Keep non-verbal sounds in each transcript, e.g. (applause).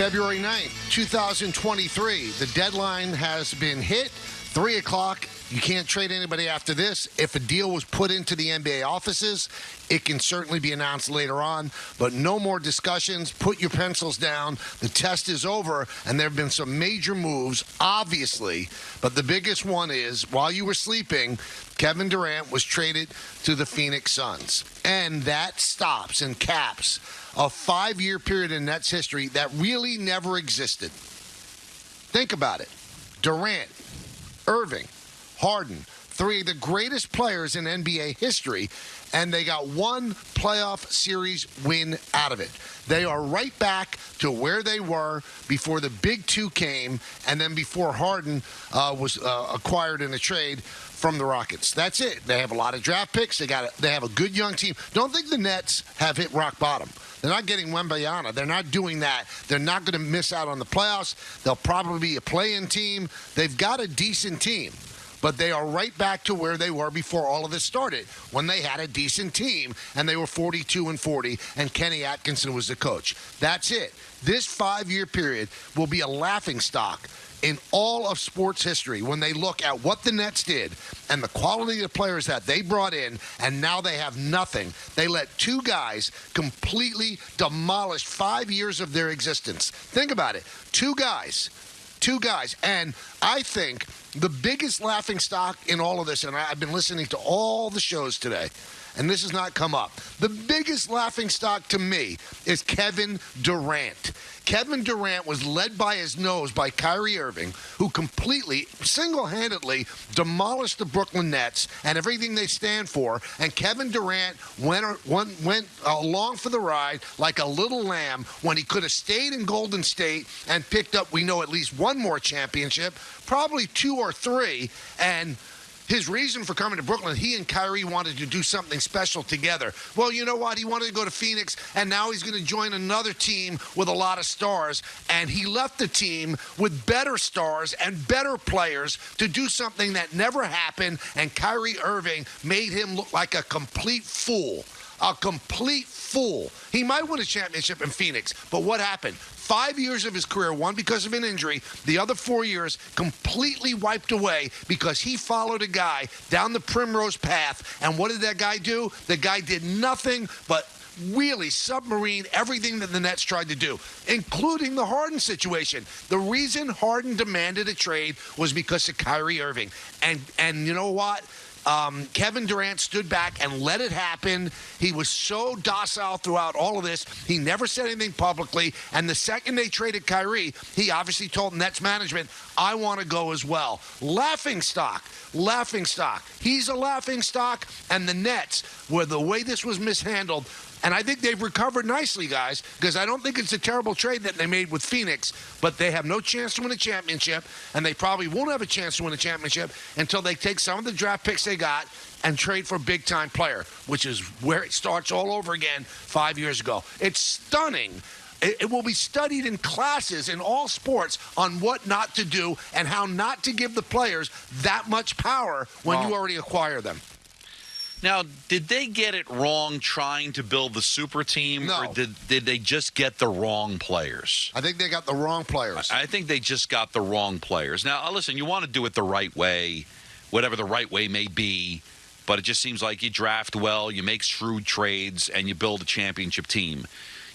February 9th, 2023. The deadline has been hit. 3 o'clock. You can't trade anybody after this. If a deal was put into the NBA offices, it can certainly be announced later on. But no more discussions. Put your pencils down. The test is over, and there have been some major moves, obviously. But the biggest one is while you were sleeping, Kevin Durant was traded to the Phoenix Suns. And that stops and caps a five year period in Nets history that really never existed. Think about it Durant, Irving, Harden, three of the greatest players in NBA history, and they got one playoff series win out of it. They are right back to where they were before the big two came, and then before Harden uh, was uh, acquired in a trade from the Rockets. That's it. They have a lot of draft picks. They got. A, they have a good young team. Don't think the Nets have hit rock bottom. They're not getting Wembanyama. They're not doing that. They're not going to miss out on the playoffs. They'll probably be a play-in team. They've got a decent team but they are right back to where they were before all of this started when they had a decent team and they were 42 and 40 and Kenny Atkinson was the coach. That's it. This 5-year period will be a laughing stock in all of sports history when they look at what the Nets did and the quality of players that they brought in, and now they have nothing. They let two guys completely demolish five years of their existence. Think about it. Two guys. Two guys. And I think the biggest laughing stock in all of this, and I've been listening to all the shows today, and this has not come up. The biggest laughing stock to me is Kevin Durant. Kevin Durant was led by his nose by Kyrie Irving, who completely, single handedly demolished the Brooklyn Nets and everything they stand for. And Kevin Durant went, went, went along for the ride like a little lamb when he could have stayed in Golden State and picked up, we know, at least one more championship, probably two or three. And his reason for coming to Brooklyn, he and Kyrie wanted to do something special together. Well, you know what? He wanted to go to Phoenix, and now he's going to join another team with a lot of stars. And he left the team with better stars and better players to do something that never happened. And Kyrie Irving made him look like a complete fool. A complete fool. He might win a championship in Phoenix, but what happened? Five years of his career, one because of an injury, the other four years completely wiped away because he followed a guy down the primrose path. And what did that guy do? The guy did nothing but really submarine everything that the Nets tried to do, including the Harden situation. The reason Harden demanded a trade was because of Kyrie Irving. And and you know what? Um, Kevin Durant stood back and let it happen. He was so docile throughout all of this. He never said anything publicly. And the second they traded Kyrie, he obviously told Nets management, I want to go as well. Laughing stock. Laughing stock. He's a laughing stock. And the Nets, where the way this was mishandled, and I think they've recovered nicely, guys, because I don't think it's a terrible trade that they made with Phoenix, but they have no chance to win a championship, and they probably won't have a chance to win a championship until they take some of the draft picks they got and trade for a big time player, which is where it starts all over again five years ago. It's stunning. It, will be studied in classes in all sports on what not to do and how not to give the players that much power when you already acquire them. Now, did they get it wrong trying to build the super team, no. or did, did they just get the wrong players? I think they got the wrong players. I think they just got the wrong players. Now, uh, listen, you want to do it the right way, whatever the right way may be, but it just seems like you draft well, you make shrewd trades, and you build a championship team.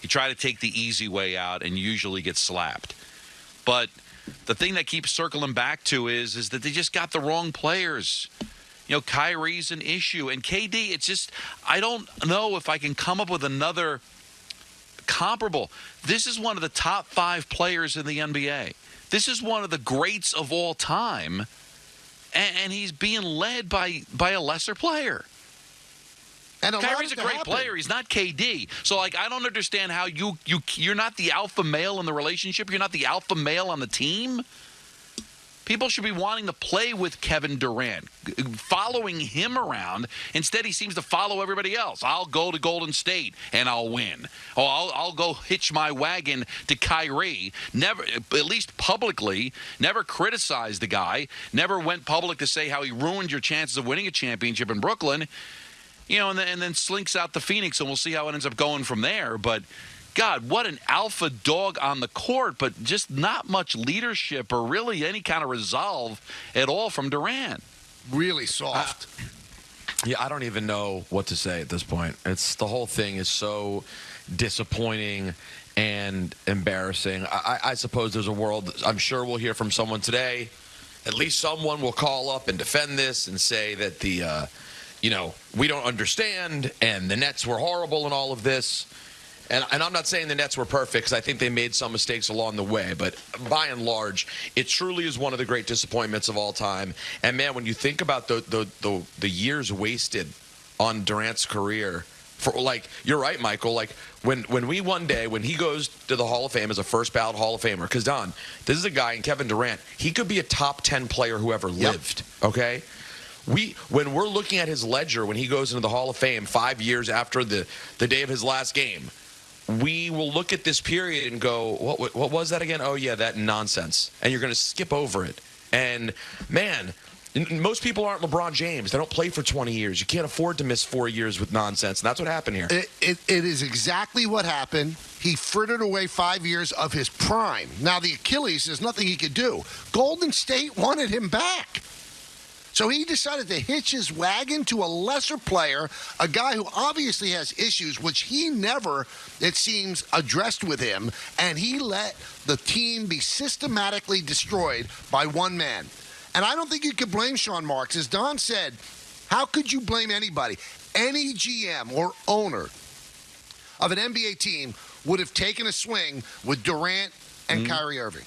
You try to take the easy way out, and you usually get slapped. But the thing that keeps circling back to is is that they just got the wrong players you know, Kyrie's an issue. And KD, it's just, I don't know if I can come up with another comparable. This is one of the top five players in the NBA. This is one of the greats of all time. And, and he's being led by, by a lesser player. And a Kyrie's a great happen. player. He's not KD. So like I don't understand how you you you're not the alpha male in the relationship. You're not the alpha male on the team. People should be wanting to play with Kevin Durant, following him around. Instead, he seems to follow everybody else. I'll go to Golden State and I'll win. Oh, I'll, I'll go hitch my wagon to Kyrie. Never, at least publicly, never criticized the guy. Never went public to say how he ruined your chances of winning a championship in Brooklyn. You know, and then, and then slinks out to Phoenix, and we'll see how it ends up going from there. But God, what an alpha dog on the court, but just not much leadership or really any kind of resolve at all from Durant. Really soft. Yeah, I don't even know what to say at this point. It's the whole thing is so disappointing and embarrassing. I, I suppose there's a world. I'm sure we'll hear from someone today. At least someone will call up and defend this and say that the, uh, you know, we don't understand and the Nets were horrible in all of this. And, and I'm not saying the Nets were perfect because I think they made some mistakes along the way, but by and large, it truly is one of the great disappointments of all time. And man, when you think about the the the, the years wasted on Durant's career, for like you're right, Michael. Like when when we one day when he goes to the Hall of Fame as a first ballot Hall of Famer, because Don, this is a guy in Kevin Durant. He could be a top ten player who ever Yep. lived. Okay. We when we're looking at his ledger when he goes into the Hall of Fame five years after the the day of his last game, we will look at this period and go, what what, was that again? Oh yeah, that nonsense, and you're going to skip over it. And man, most people aren't LeBron James. They don't play for 20 years. You can't afford to miss four years with nonsense, and that's what happened here. It, it, it is exactly what happened. He frittered away five years of his prime. Now, the Achilles, there's nothing he could do. Golden State wanted him back. So he decided to hitch his wagon to a lesser player, a guy who obviously has issues, which he never, it seems, addressed with him. And he let the team be systematically destroyed by one man. And I don't think you could blame Sean Marks. As Don said, how could you blame anybody? Any GM or owner of an NBA team would have taken a swing with Durant and mm-hmm. Kyrie Irving.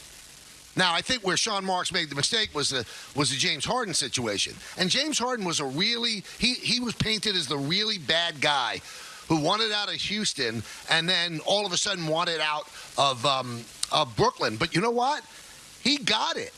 Now, I think where Sean Marks made the mistake was the was the James Harden situation, and James Harden was a really he he was painted as the really bad guy who wanted out of Houston and then all of a sudden wanted out of um, of Brooklyn. But you know what? He got it.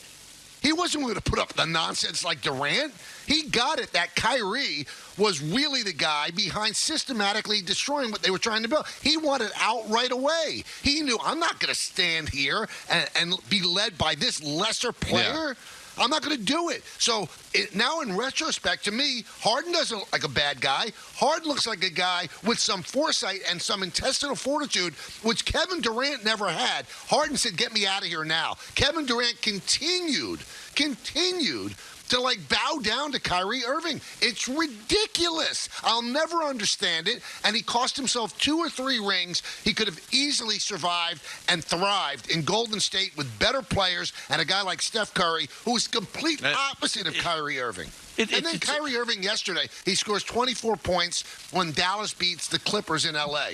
He wasn't going to put up the nonsense like Durant. He got it that Kyrie was really the guy behind systematically destroying what they were trying to build. He wanted out right away. He knew I'm not going to stand here and, and be led by this lesser player. I'm not going to do it. So it, now, in retrospect, to me, Harden doesn't look like a bad guy. Harden looks like a guy with some foresight and some intestinal fortitude, which Kevin Durant never had. Harden said, "Get me out of here now." Kevin Durant continued, continued to like bow down to Kyrie Irving. It's ridiculous. I'll never understand it. And he cost himself two or three rings. He could have easily survived and thrived in Golden State with better players and a guy like Steph Curry, who is complete opposite of Kyrie Irving. it- and then Kyrie Irving yesterday, he scores 24 points when Dallas beats the Clippers in LA.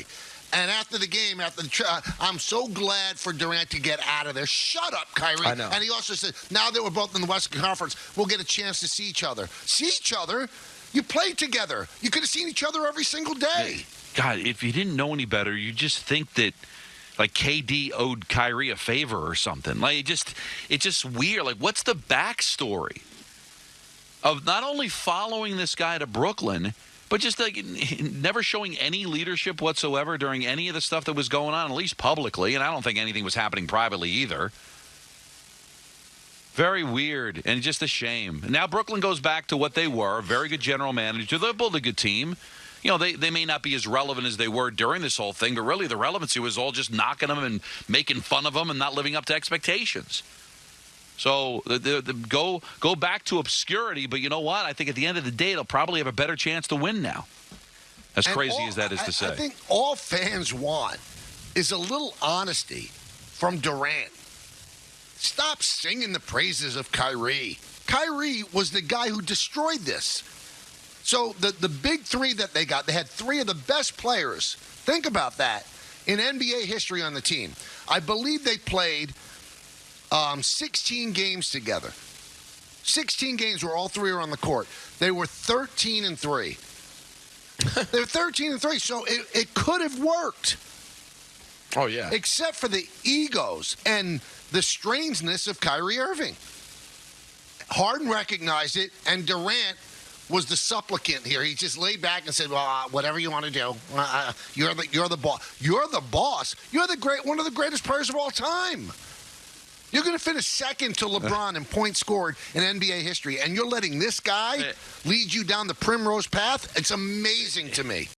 And after the game, after the, I'm so glad for Durant to get out of there. Shut up, Kyrie. I know. And he also said, now that we're both in the Western Conference, we'll get a chance to see each other. See each other? You played together. You could have seen each other every single day. God, if you didn't know any better, you just think that like KD owed Kyrie a favor or something. Like it just it's just weird. Like what's the backstory of not only following this guy to Brooklyn, but just like (laughs) never showing any leadership whatsoever during any of the stuff that was going on, at least publicly, and I don't think anything was happening privately either. Very weird and just a shame. Now Brooklyn goes back to what they were, a very good general manager. They built a good team. You know, they, they may not be as relevant as they were during this whole thing, but really the relevancy was all just knocking them and making fun of them and not living up to expectations. So the, the, the, go go back to obscurity, but you know what? I think at the end of the day, they'll probably have a better chance to win now. As And crazy all- as that is I- to say. I think all fans want is a little honesty from Durant. Stop singing the praises of Kyrie. Kyrie was the guy who destroyed this. So the, the big three that they got, they had three of the best players. Think about that in NBA history on the team. I believe they played um, 16 games together. 16 games where all three are on the court. They were 13 and 3. (laughs) They're 13 and 3, so it, it could have worked, Oh, yeah. except for the egos and the strangeness of Kyrie Irving. Harden recognized it, and Durant was the supplicant here. He just laid back and said, "Well, uh, whatever you want to do, uh, uh, you're the you're the boss. You're the boss. You're the great one of the greatest players of all time." You're going to finish second to LeBron in points scored in NBA history, and you're letting this guy lead you down the primrose path. It's amazing to me.